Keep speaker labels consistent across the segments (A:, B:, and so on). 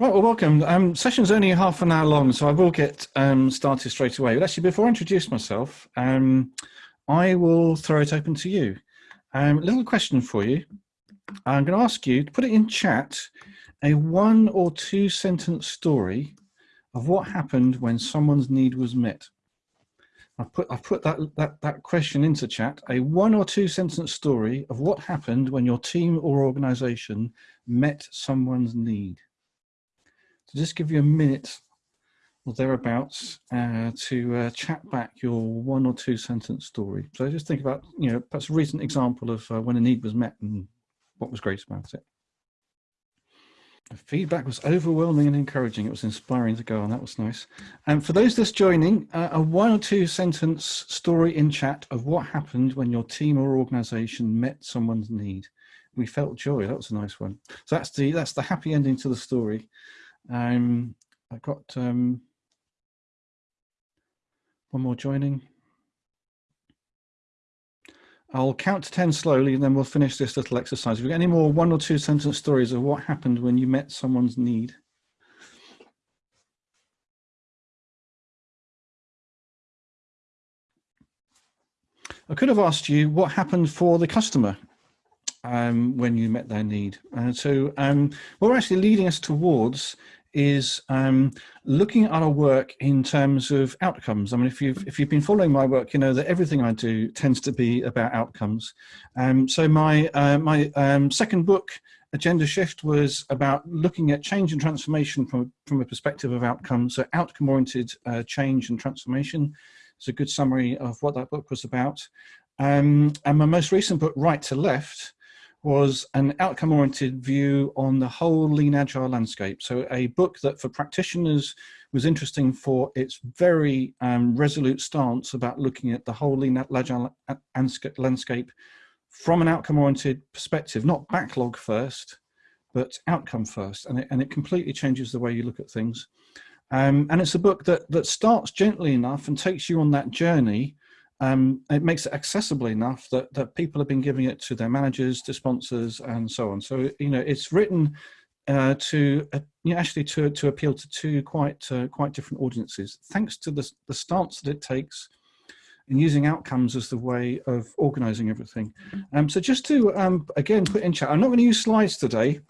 A: Right, well, welcome. Um, session's only half an hour long, so I will get um, started straight away. But actually, before I introduce myself, um, I will throw it open to you. Um, a little question for you. I'm going to ask you to put it in chat a one or two sentence story of what happened when someone's need was met. I've put, I've put that, that, that question into chat, a one or two sentence story of what happened when your team or organization met someone's need. So just give you a minute or thereabouts uh, to uh, chat back your one or two sentence story. So just think about, you know, perhaps a recent example of uh, when a need was met and what was great about it. The feedback was overwhelming and encouraging. It was inspiring to go on. That was nice. And for those just joining, uh, a one or two sentence story in chat of what happened when your team or organization met someone's need. We felt joy. That was a nice one. So that's the that's the happy ending to the story. Um, I've got um, one more joining. I'll count to 10 slowly and then we'll finish this little exercise. If you got any more one or two sentence stories of what happened when you met someone's need. I could have asked you what happened for the customer um, when you met their need. And so um, what we're actually leading us towards is um, looking at our work in terms of outcomes. I mean, if you've if you've been following my work, you know that everything I do tends to be about outcomes. Um, so my uh, my um, second book, Agendashift, was about looking at change and transformation from from a perspective of outcomes. So outcome-oriented uh, change and transformation. It's a good summary of what that book was about. Um, and my most recent book, Right to Left, was an outcome-oriented view on the whole lean agile landscape. So a book that for practitioners was interesting for its very um, resolute stance about looking at the whole lean agile landscape from an outcome-oriented perspective, not backlog first, but outcome first. And it, and it completely changes the way you look at things. Um, and it's a book that, that starts gently enough and takes you on that journey um, it makes it accessible enough that, that people have been giving it to their managers, to sponsors, and so on. So, you know, it's written uh, to uh, you know, actually to, to appeal to two quite uh, quite different audiences, thanks to the, the stance that it takes in using outcomes as the way of organizing everything. Um, so just to, um, again, put in chat, I'm not going to use slides today.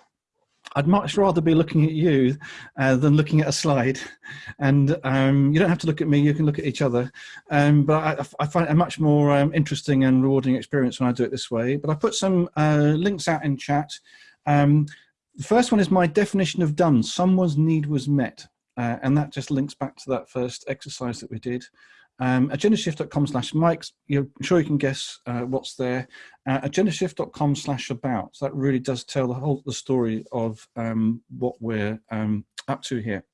A: I'd much rather be looking at you uh, than looking at a slide. And um, you don't have to look at me, you can look at each other. Um, but I, I, find it a much more um, interesting and rewarding experience when I do it this way. But I put some uh, links out in chat. Um, the first one is my definition of done. Someone's need was met. Uh, and that just links back to that first exercise that we did. Um, agendashift.com slash Mike's, you're sure you can guess uh, what's there. Uh, agendashift.com slash about. So that really does tell the whole the story of um, what we're um, up to here.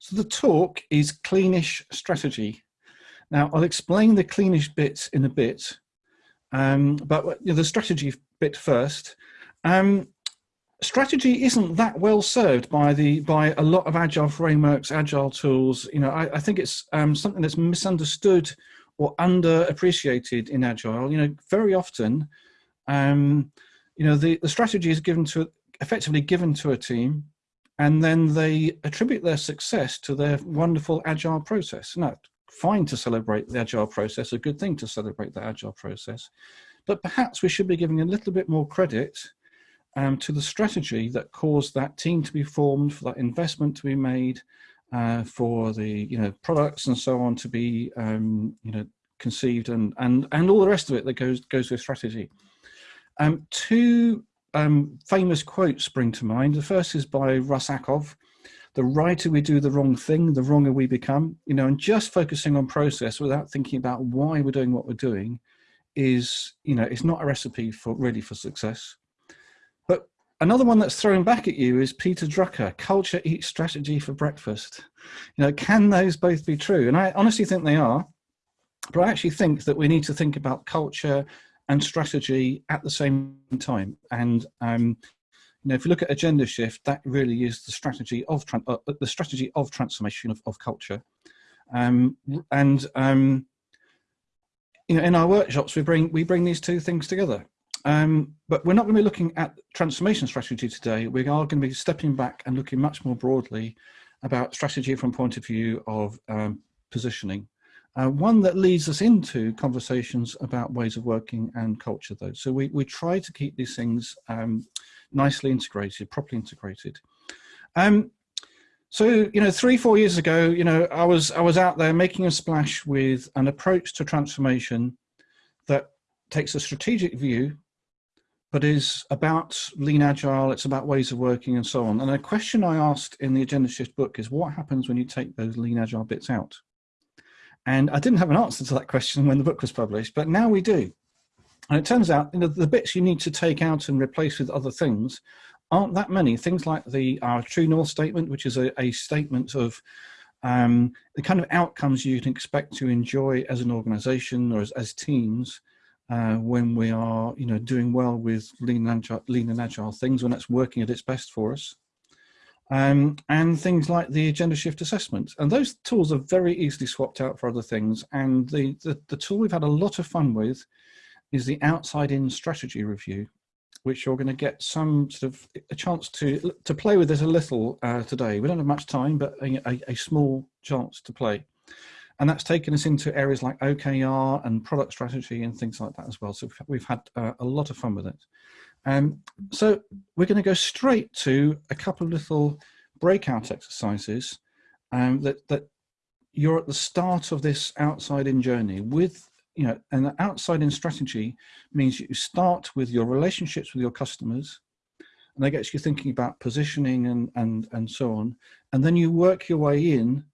A: So the talk is cleanish strategy. Now I'll explain the cleanish bits in a bit, um, but you know, the strategy bit first. Um, strategy isn't that well served by the by a lot of agile frameworks agile tools. You know i, I think it's um, something that's misunderstood or underappreciated in agile. You know very often um, you know the, the strategy is given to effectively given to a team and then they attribute their success to their wonderful agile process. Now fine to celebrate the agile process a good thing to celebrate the agile process but perhaps we should be giving a little bit more credit um, to the strategy that caused that team to be formed, for that investment to be made, uh, for the you know products and so on to be um, you know conceived and and and all the rest of it that goes goes with strategy. Um, two um, famous quotes spring to mind. The first is by Russ Ackoff. The righter we do the wrong thing, the wronger we become. You know, and just focusing on process without thinking about why we're doing what we're doing is, you know, it's not a recipe for really for success. Another one that's thrown back at you is Peter Drucker, culture eats strategy for breakfast. You know, can those both be true? And I honestly think they are, but I actually think that we need to think about culture and strategy at the same time. And um, you know, if you look at Agendashift, that really is the strategy of uh, the strategy of transformation of, of culture. Um, and um, you know, in our workshops, we bring we bring these two things together. Um, but we're not going to be looking at transformation strategy today. We are going to be stepping back and looking much more broadly about strategy from point of view of um, positioning. Uh, one that leads us into conversations about ways of working and culture though. So we, we try to keep these things um, nicely integrated, properly integrated. Um, so, you know, three, four years ago, you know, I was, I was out there making a splash with an approach to transformation that takes a strategic view, but is about lean agile, it's about ways of working and so on. And a question I asked in the Agendashift book is what happens when you take those lean agile bits out? And I didn't have an answer to that question when the book was published, but now we do. And it turns out you know, the bits you need to take out and replace with other things aren't that many. Things like the our True North statement, which is a, a statement of um, the kind of outcomes you can expect to enjoy as an organization or as, as teams uh, when we are you know, doing well with lean and, agile, lean and agile things, when it's working at its best for us um, and things like the Agendashift assessment. And those tools are very easily swapped out for other things. And the, the, the tool we've had a lot of fun with is the outside in strategy review, which you're going to get some sort of a chance to, to play with this a little uh, today. We don't have much time, but a, a, a small chance to play. And that's taken us into areas like OKR and product strategy and things like that as well. So we've had uh, a lot of fun with it. Um, so we're going to go straight to a couple of little breakout exercises um, that, that you're at the start of this outside in journey with, you know, an outside in strategy means you start with your relationships with your customers and that gets you thinking about positioning and, and, and so on. And then you work your way in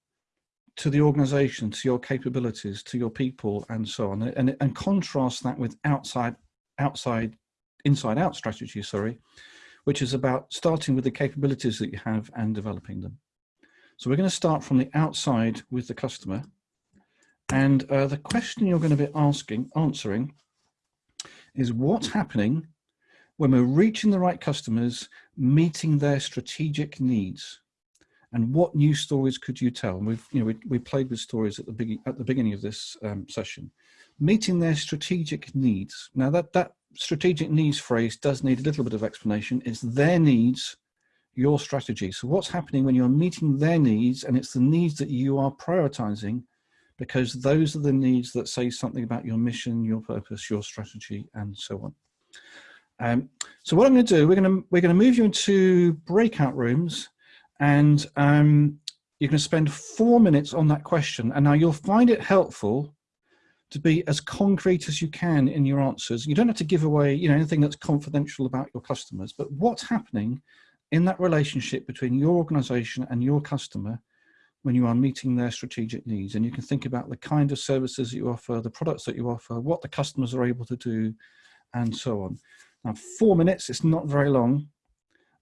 A: to the organization, to your capabilities, to your people and so on, and, and contrast that with outside, outside inside out strategy, sorry, which is about starting with the capabilities that you have and developing them. So we're going to start from the outside with the customer. And uh, the question you're going to be asking, answering is what's happening when we're reaching the right customers, meeting their strategic needs? And what new stories could you tell? And we've, you know, we, we played with stories at the, be at the beginning of this um, session. Meeting their strategic needs. Now that, that strategic needs phrase does need a little bit of explanation. It's their needs, your strategy. So what's happening when you're meeting their needs and it's the needs that you are prioritizing because those are the needs that say something about your mission, your purpose, your strategy, and so on. Um, so what I'm going to do, we're going to we're going to move you into breakout rooms, and um, you're going to spend four minutes on that question. And now you'll find it helpful to be as concrete as you can in your answers. You don't have to give away you know, anything that's confidential about your customers, but what's happening in that relationship between your organization and your customer when you are meeting their strategic needs. And you can think about the kind of services that you offer, the products that you offer, what the customers are able to do, and so on. Now, four minutes, it's not very long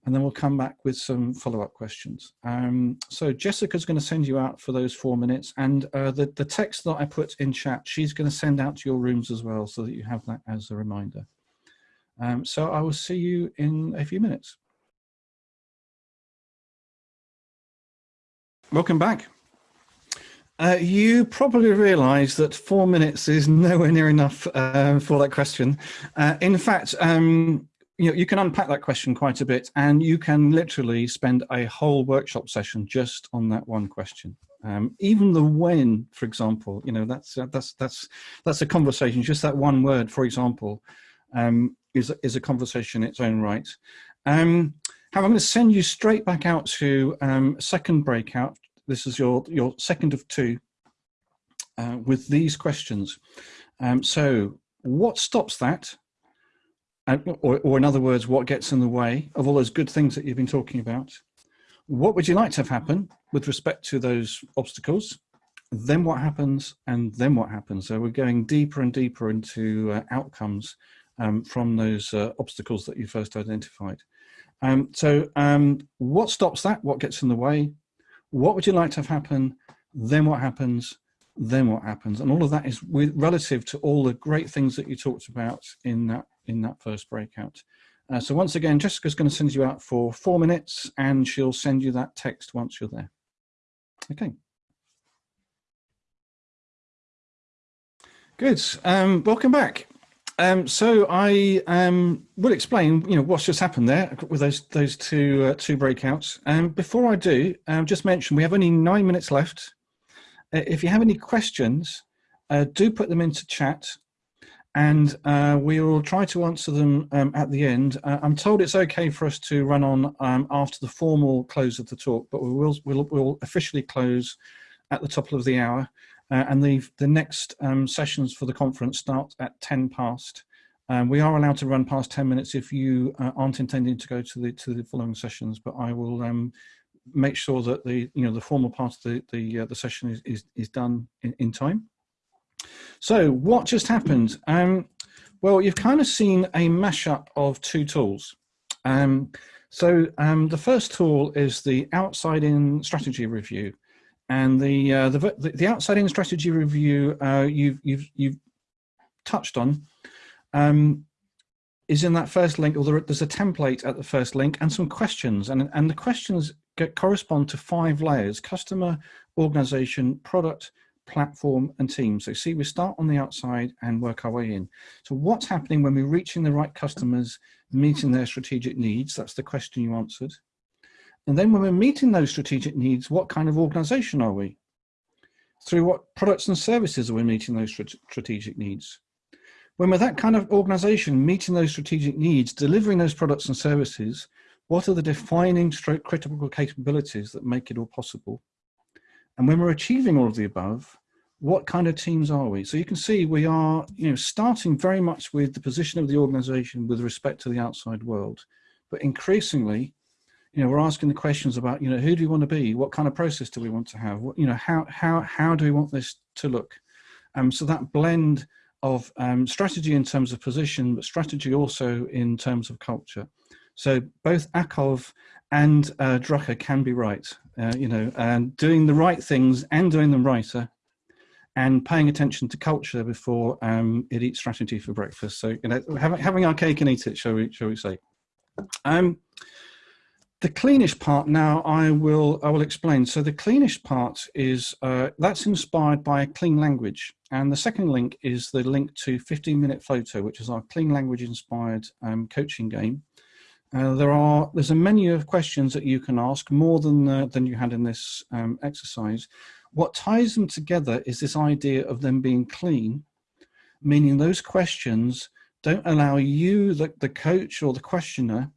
A: and then we'll come back with some follow-up questions. Um, so Jessica's going to send you out for those four minutes, and uh, the, the text that I put in chat, she's going to send out to your rooms as well, so that you have that as a reminder. Um, so I will see you in a few minutes. Welcome back. Uh, you probably realize that four minutes is nowhere near enough uh, for that question. Uh, in fact, um, you know, you can unpack that question quite a bit and you can literally spend a whole workshop session just on that one question. Um, even the when, for example, you know, that's, uh, that's, that's, that's a conversation, just that one word, for example, um, is, is a conversation in its own right. Um, I'm going to send you straight back out to um, second breakout. This is your, your second of two uh, with these questions. Um, so what stops that? Or, or in other words, what gets in the way of all those good things that you've been talking about? What would you like to have happen with respect to those obstacles? Then what happens? And then what happens? So we're going deeper and deeper into uh, outcomes um, from those uh, obstacles that you first identified. Um, so um, what stops that? What gets in the way? What would you like to have happen? Then what happens? Then what happens? And all of that is with, relative to all the great things that you talked about in that in that first breakout. Uh, so once again, Jessica's going to send you out for four minutes and she'll send you that text once you're there. Okay. Good. Um, welcome back. Um, so I um, will explain, you know, what's just happened there with those those two uh, two breakouts. Um, before I do, um, just mention we have only nine minutes left. Uh, if you have any questions, uh, do put them into chat, and uh, we will try to answer them um, at the end. Uh, I'm told it's okay for us to run on um, after the formal close of the talk, but we will we'll, we'll officially close at the top of the hour. Uh, and the, the next um, sessions for the conference start at 10 past. Um, we are allowed to run past 10 minutes if you uh, aren't intending to go to the to the following sessions, but I will um, make sure that the you know the formal part of the the, uh, the session is, is, is done in, in time. So what just happened? Um, well, you've kind of seen a mashup of two tools. Um, so um, the first tool is the outside-in strategy review. And the, uh, the, the outside in strategy review uh, you've, you've, you've touched on um, is in that first link, or there's a template at the first link and some questions. And, and the questions get, correspond to five layers, customer, organization, product, platform and team. So see, we start on the outside and work our way in. So what's happening when we're reaching the right customers, meeting their strategic needs? That's the question you answered. And then when we're meeting those strategic needs, what kind of organization are we? Through what products and services are we meeting those strategic needs? When we're that kind of organization, meeting those strategic needs, delivering those products and services, what are the defining stroke critical capabilities that make it all possible? And when we're achieving all of the above, what kind of teams are we? So you can see we are you know, starting very much with the position of the organization with respect to the outside world, but increasingly you know, we're asking the questions about, you know, who do we want to be? What kind of process do we want to have? What, you know, how, how, how do we want this to look? Um, so that blend of um, strategy in terms of position, but strategy also in terms of culture. So both Ackoff and uh, Drucker can be right, uh, you know, and doing the right things and doing them righter and paying attention to culture before um, it eats strategy for breakfast. So, you know, having, having our cake and eat it, shall we, shall we say. Um, the cleanish part now I will I will explain. So the cleanish part is uh, that's inspired by a clean language, and the second link is the link to 15 minute FOTO, which is our clean language inspired um, coaching game. Uh, there are there's a menu of questions that you can ask more than uh, than you had in this um, exercise. What ties them together is this idea of them being clean, meaning those questions don't allow you, the, the coach or the questioner,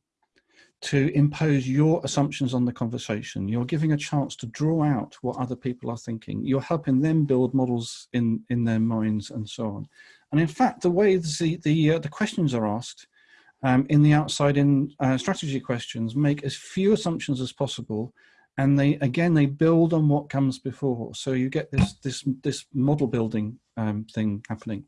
A: to impose your assumptions on the conversation. You're giving a chance to draw out what other people are thinking. You're helping them build models in, in their minds and so on. And in fact, the way the, the, uh, the questions are asked um, in the outside in uh, strategy questions make as few assumptions as possible. And they, again, they build on what comes before. So you get this, this, this model building um, thing happening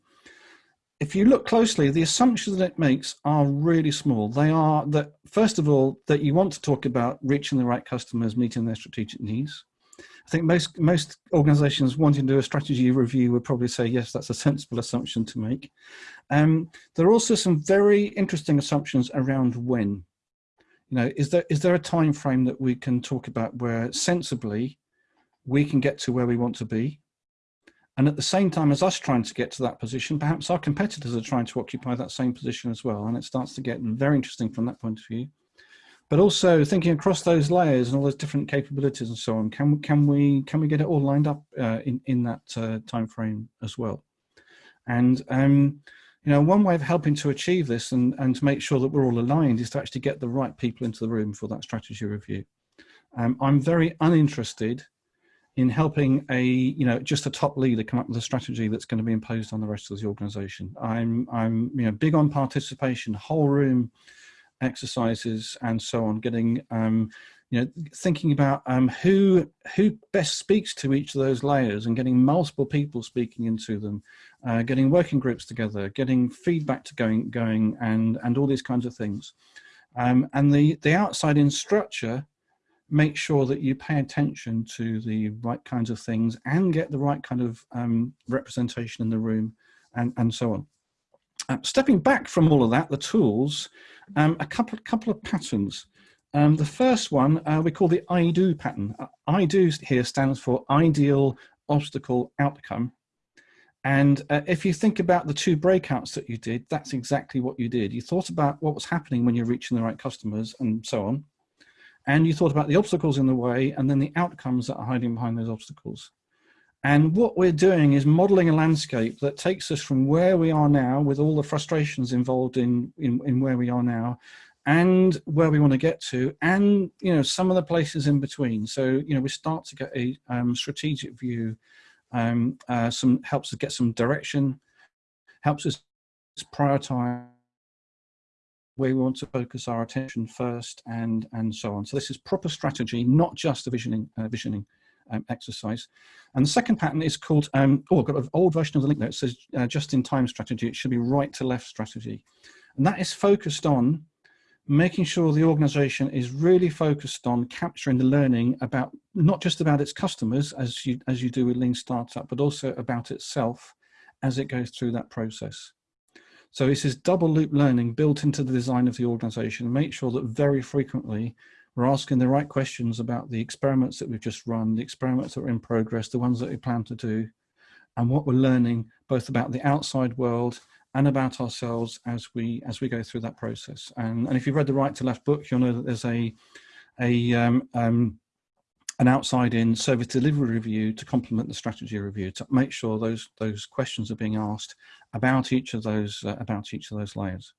A: if you look closely, the assumptions that it makes are really small. They are that, first of all, that you want to talk about reaching the right customers, meeting their strategic needs. I think most, most organizations wanting to do a strategy review would probably say, yes, that's a sensible assumption to make. Um, there are also some very interesting assumptions around when. You know, is there, is there a time frame that we can talk about where sensibly we can get to where we want to be? And at the same time as us trying to get to that position, perhaps our competitors are trying to occupy that same position as well. And it starts to get very interesting from that point of view. But also thinking across those layers and all those different capabilities and so on, can, we can, we, can we get it all lined up uh, in, in that uh, time frame as well? And um, you know, one way of helping to achieve this and, and to make sure that we're all aligned is to actually get the right people into the room for that strategy review. Um, I'm very uninterested in helping a you know just a top leader come up with a strategy that's going to be imposed on the rest of the organization i'm i'm you know big on participation whole room exercises and so on getting um you know thinking about um who who best speaks to each of those layers and getting multiple people speaking into them uh, getting working groups together getting feedback to going going and and all these kinds of things um and the the outside in structure make sure that you pay attention to the right kinds of things and get the right kind of um, representation in the room and, and so on. Uh, stepping back from all of that, the tools, um, a couple, couple of patterns. Um, the first one uh, we call the IdOO pattern. Uh, IdOO here stands for ideal obstacle outcome. And uh, if you think about the two breakouts that you did, that's exactly what you did. You thought about what was happening when you're reaching the right customers and so on. And you thought about the obstacles in the way and then the outcomes that are hiding behind those obstacles. And what we're doing is modeling a landscape that takes us from where we are now with all the frustrations involved in, in, in where we are now and where we want to get to and you know some of the places in between so you know we start to get a um, strategic view um, uh, some helps us get some direction, helps us prioritize where we want to focus our attention first, and and so on. So this is proper strategy, not just a visioning uh, visioning um, exercise. And the second pattern is called, um, oh, I've got an old version of the link there. It says uh, just-in-time strategy. It should be right to left strategy. And that is focused on making sure the organization is really focused on capturing the learning about not just about its customers as you as you do with lean startup but also about itself as it goes through that process so this is double loop learning built into the design of the organization make sure that very frequently we're asking the right questions about the experiments that we've just run the experiments that are in progress the ones that we plan to do and what we're learning both about the outside world and about ourselves as we as we go through that process. And, and if you've read the Right to Left book, you'll know that there's a a um, um, an outside-in service delivery review to complement the strategy review to make sure those those questions are being asked about each of those uh, about each of those layers.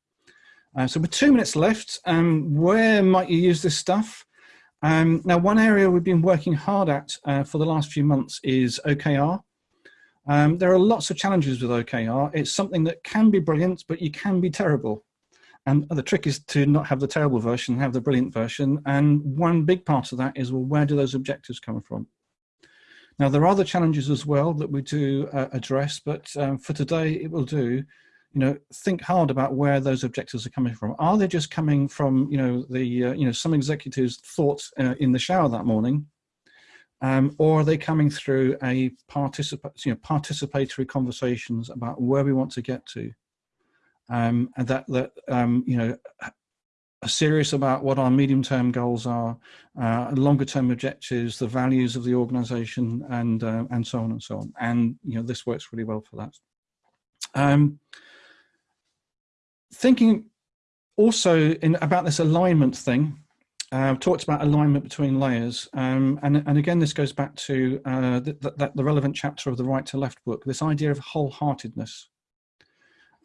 A: Uh, so with two minutes left, um, where might you use this stuff? Um, now, one area we've been working hard at uh, for the last few months is OKR. Um, there are lots of challenges with OKR. It's something that can be brilliant, but you can be terrible. And the trick is to not have the terrible version, have the brilliant version. And one big part of that is, well, where do those objectives come from? Now, there are other challenges as well that we do uh, address, but um, for today, it will do, you know, think hard about where those objectives are coming from. Are they just coming from, you know, the, uh, you know, some executives' thoughts uh, in the shower that morning, um, or are they coming through a you know, participatory conversations about where we want to get to? Um, and that, that um, you know, are serious about what our medium-term goals are, uh, longer-term objectives, the values of the organization, and, uh, and so on and so on. And, you know, this works really well for that. Um, thinking also in, about this alignment thing, uh, talked about alignment between layers, um, and, and again, this goes back to uh, the, the, the, relevant chapter of the Right to Left book, this idea of wholeheartedness.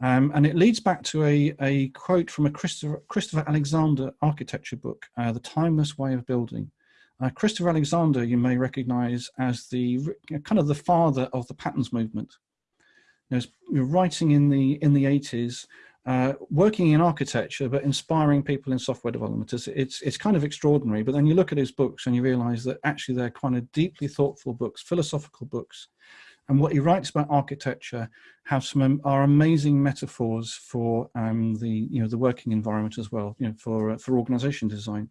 A: Um, and it leads back to a, a quote from a Christopher, Christopher Alexander architecture book, uh, The Timeless Way of Building. Uh, Christopher Alexander, you may recognize as the kind of the father of the patterns movement. You know, writing in the in the 80s uh, working in architecture but inspiring people in software development is it's it's kind of extraordinary. But then you look at his books and you realize that actually they're kind of deeply thoughtful books philosophical books. And what he writes about architecture have some are amazing metaphors for um, the you know the working environment as well you know for uh, for organization design.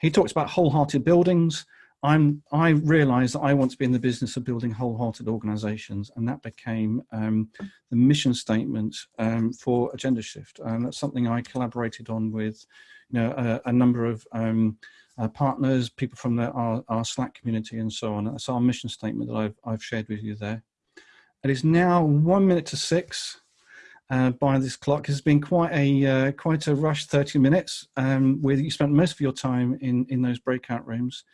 A: He talks about wholehearted buildings I'm, I realized that I want to be in the business of building wholehearted organizations, and that became um, the mission statement um, for Agendashift. And that's something I collaborated on with you know, a, a number of um, uh, partners, people from the, our, our, Slack community, and so on. That's our mission statement that I've, I've shared with you there. It is now one minute to six. Uh, by this clock. It's been quite a uh, quite a rush 30 minutes um, where you spent most of your time in in those breakout rooms.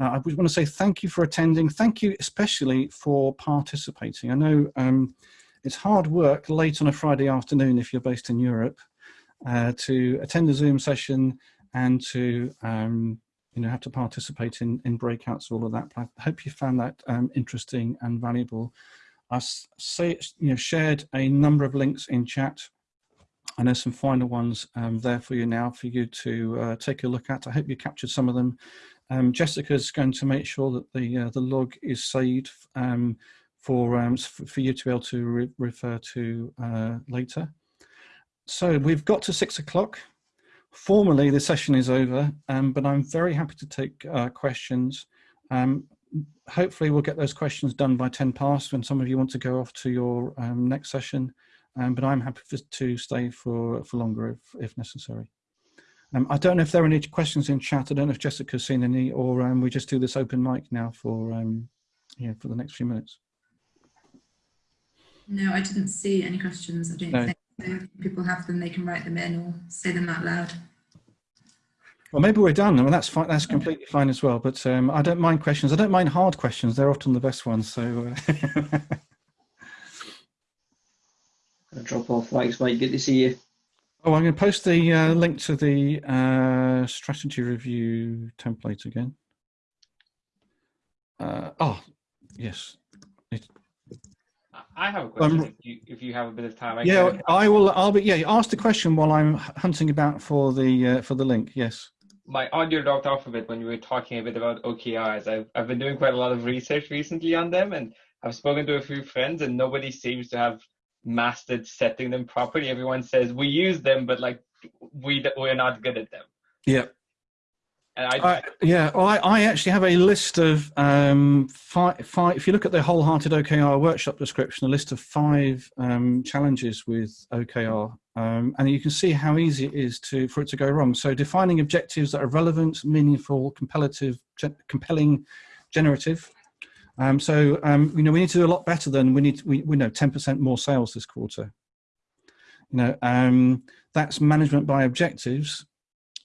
A: Uh, I want to say thank you for attending. Thank you especially for participating. I know um, it's hard work late on a Friday afternoon if you're based in Europe uh, to attend a Zoom session and to um, you know have to participate in, in breakouts, all of that. But I hope you found that um, interesting and valuable. I say, you know, shared a number of links in chat and there's some final ones um, there for you now for you to uh, take a look at. I hope you captured some of them um, Jessica's going to make sure that the uh, the log is saved um, for um, for you to be able to re refer to uh, later. So we've got to six o'clock. Formally, the session is over, um, but I'm very happy to take uh, questions. Um, hopefully, we'll get those questions done by 10 past when some of you want to go off to your um, next session. but I'm happy for, to stay for, for longer if, if necessary. Um, I don't know if there are any questions in chat. I don't know if Jessica's seen any, or um, we just do this open mic now for um, yeah for the next few minutes.
B: No, I didn't see any questions. I don't
A: No.
B: think so. People have them, they can write them in or say them out loud.
A: Well, maybe we're done. I mean, that's fine. That's completely fine as well. But um, I don't mind questions. I don't mind hard questions. They're often the best ones. So, uh,
C: Gonna drop off. Thanks, mate. Good to see you.
A: Oh, I'm going to post the uh, link to the uh, strategy review template again. Uh, oh, yes.
D: I have a question.
A: Um,
D: if, you, if you have a bit of time, I
A: Yeah,
D: can-
A: I will. I'll be. Yeah, ask the question while I'm hunting about for the uh, for the link. Yes.
D: my audio dropped off a bit when you were talking a bit about OKRs. I've, I've been doing quite a lot of research recently on them, and I've spoken to a few friends, and nobody seems to have mastered setting them properly. Everyone says we use them, but like we we're not good at them.
A: Yeah.
D: And I,
A: I, yeah, well, I, I actually have a list of um, five, five. If you look at the wholehearted OKR workshop description, a list of five um, challenges with OKR, um, and you can see how easy it is to for it to go wrong. So defining objectives that are relevant, meaningful, compelling, generative. Um, so um, you know we need to do a lot better than we need. We, we know ten percent more sales this quarter. You know um, that's management by objectives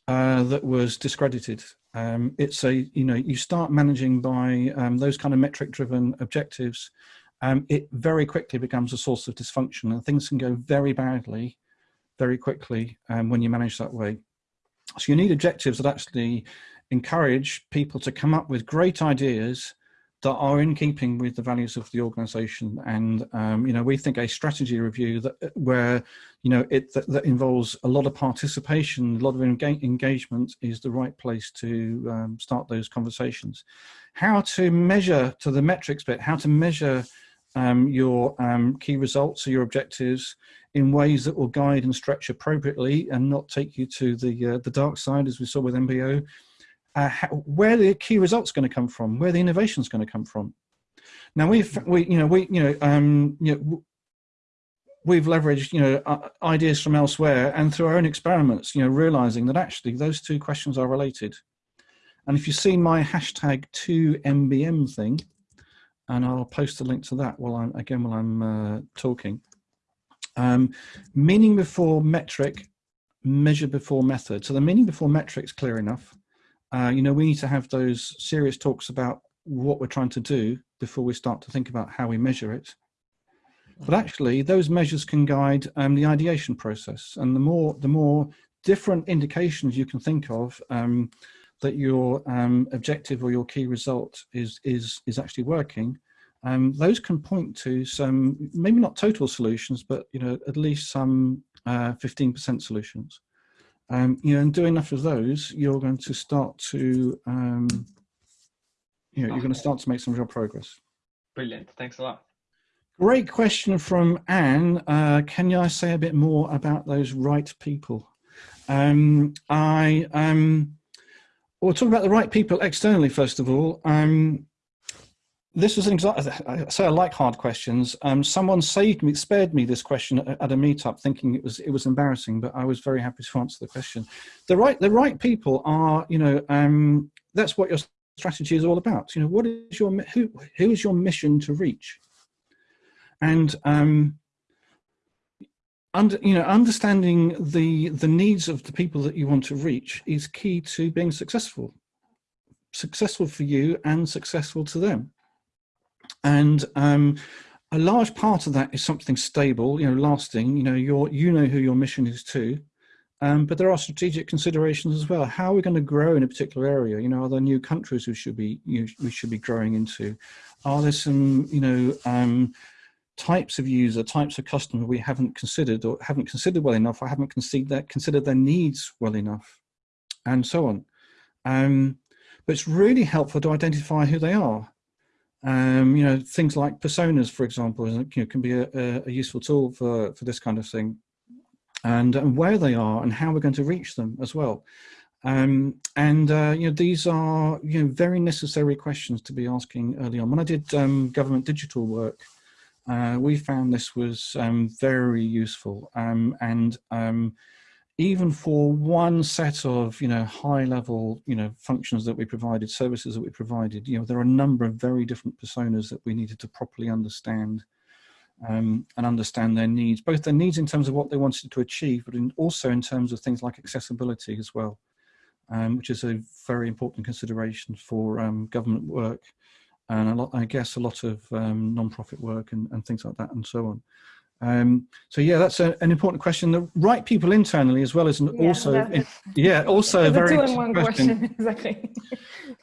A: uh, that was discredited. Um, it's a, you know, you start managing by um, those kind of metric driven objectives, um, it very quickly becomes a source of dysfunction and things can go very badly very quickly when you manage that way. So you need objectives that actually encourage people to come up with great ideas that are in keeping with the values of the organization. And um, you know we think a strategy review that where you know it that, that involves a lot of participation a lot of enga- engagement is the right place to um, start those conversations. How to measure to the metrics bit how to measure um, your um, key results or your objectives in ways that will guide and stretch appropriately and not take you to the uh, the dark side as we saw with MBO uh, how, where the key results going to come from, where the innovation is going to come from. Now we've we you know we you know um you know we've leveraged you know uh, ideas from elsewhere and through our own experiments you know realizing that actually those two questions are related. And if you see my hashtag two MBM thing, and I'll post a link to that while I'm again while I'm uh, talking. Um, meaning before metric, measure before method. So the meaning before metric's clear enough uh, you know, we need to have those serious talks about what we're trying to do before we start to think about how we measure it. But actually, those measures can guide um, the ideation process, and the more the more different indications you can think of um, that your um, objective or your key result is is is actually working, um, those can point to some maybe not total solutions, but you know at least some uh, fifteen percent solutions um, you know, and do enough of those, you're going to start to, um, you know, you're going to start to make some real progress.
D: brilliant. Thanks a lot.
A: Great question from Anne. Uh, can I say a bit more about those right people? Um, I um, we'll talk about the right people externally first of all. Um, this was an example. I say I like hard questions. Um, someone saved me, spared me this question at, a meetup, thinking it was it was embarrassing, but I was very happy to answer the question. The right the right people are, you know, um, that's what your strategy is all about. You know, what is your who who is your mission to reach? And um, under you know understanding the the needs of the people that you want to reach is key to being successful successful for you and successful to them and um, a large part of that is something stable, you know, lasting. You know, your you know who your mission is to, um, but there are strategic considerations as well. How are we going to grow in a particular area? You know, are there new countries we should be you we should be growing into? Are there some you know um, types of user, types of customer we haven't considered or haven't considered well enough, or haven't considered that considered their needs well enough, and so on. Um, but it's really helpful to identify who they are um, you know, things like personas, for example, you know, can be a, a, useful tool for, for this kind of thing. And, and where they are and how we're going to reach them as well. Um, and, uh, you know, these are, you know, very necessary questions to be asking early on. When I did um, government digital work, uh, we found this was um, very useful. Um, and um, even for one set of you know high level you know functions that we provided services that we provided you know there are a number of very different personas that we needed to properly understand um, and understand their needs, both their needs in terms of what they wanted to achieve, but in, also in terms of things like accessibility as well, um, which is a very important consideration for um, government work and a lot, I guess, a lot of um, non-profit work and, and, things like that and so on. Um, so yeah, that's a, an important question. The right people internally, as well as yeah, also, in, yeah, also a very
E: two-in-one question. question. exactly.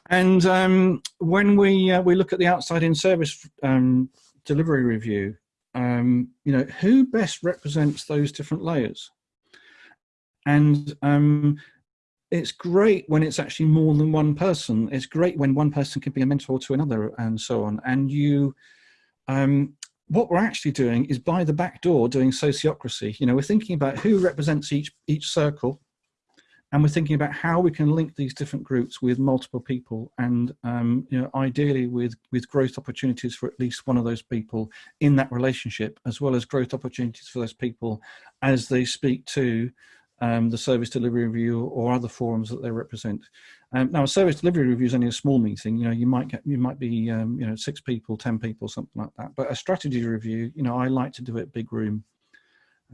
A: and um, when we uh, we look at the outside in service um, delivery review, um, you know, who best represents those different layers? And um, it's great when it's actually more than one person. It's great when one person can be a mentor to another and so on. And you, um, what we're actually doing is by the back door doing sociocracy. You know, we're thinking about who represents each, each circle and we're thinking about how we can link these different groups with multiple people and um, you know ideally with with growth opportunities for at least one of those people in that relationship as well as growth opportunities for those people as they speak to um, the service delivery review or other forums that they represent. Um, now, a service delivery review is only a small meeting. You know, you might get, you might be, um, you know, six people, ten people, something like that. But a strategy review, you know, I like to do it big room.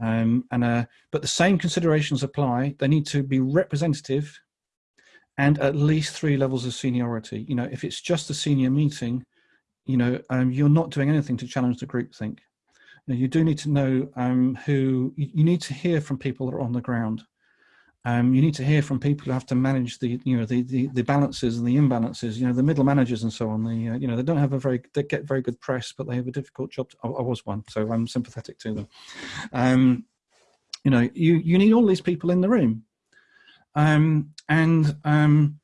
A: Um, and uh, but the same considerations apply. They need to be representative, and at least three levels of seniority. You know, if it's just a senior meeting, you know, um, you're not doing anything to challenge the group You, you do need to know um, who. You need to hear from people that are on the ground. Um, you need to hear from people who have to manage the, you know, the, the, the balances and the imbalances. You know, the middle managers and so on. The, uh, you know, they don't have a very, they get very good press, but they have a difficult job. To, I, I, was one, so I'm sympathetic to them. Um, you know, you you need all these people in the room, um, and um,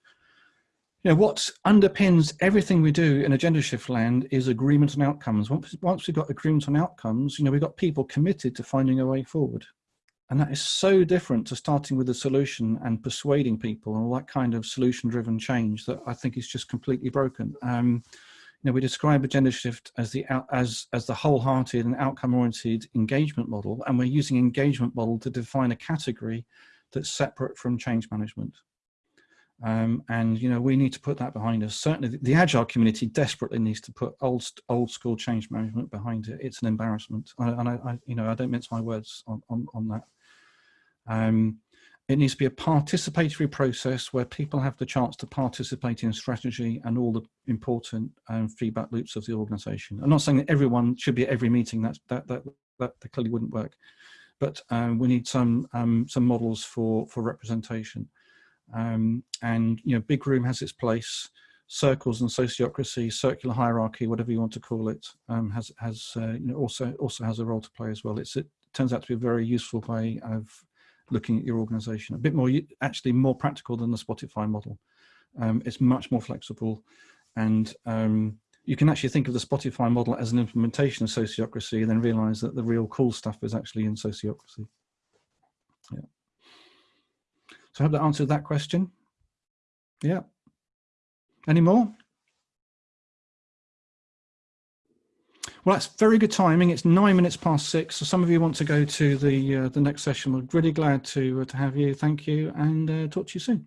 A: you know what underpins everything we do in Agendashift land is agreement on outcomes. Once, once we've got agreement on outcomes, you know, we've got people committed to finding a way forward. And that is so different to starting with a solution and persuading people and all that kind of solution driven change that I think is just completely broken. Um, you know, we describe Agendashift as the as as the wholehearted and outcome oriented engagement model, and we're using engagement model to define a category that's separate from change management. Um, and you know we need to put that behind us. Certainly, the, agile community desperately needs to put old old school change management behind it. It's an embarrassment, and I, I, you know I don't mince my words on on, on that. Um, it needs to be a participatory process where people have the chance to participate in strategy and all the important um, feedback loops of the organization. I'm not saying that everyone should be at every meeting, That's, that, that, that, that clearly wouldn't work. But um, we need some, um, some models for, for representation. Um, and, you know, big room has its place, circles and sociocracy, circular hierarchy, whatever you want to call it, um, has, has uh, you know, also, also has a role to play as well. It's, it turns out to be a very useful way of looking at your organization. A bit more, actually more practical than the Spotify model. Um, it's much more flexible and um, you can actually think of the Spotify model as an implementation of sociocracy and then realize that the real cool stuff is actually in sociocracy. Yeah. So I hope that answered that question. Yeah. Any more? Well, that's very good timing. It's nine minutes past six. So some of you want to go to the uh, the next session. We're really glad to uh, to have you. Thank you, and uh, talk to you soon.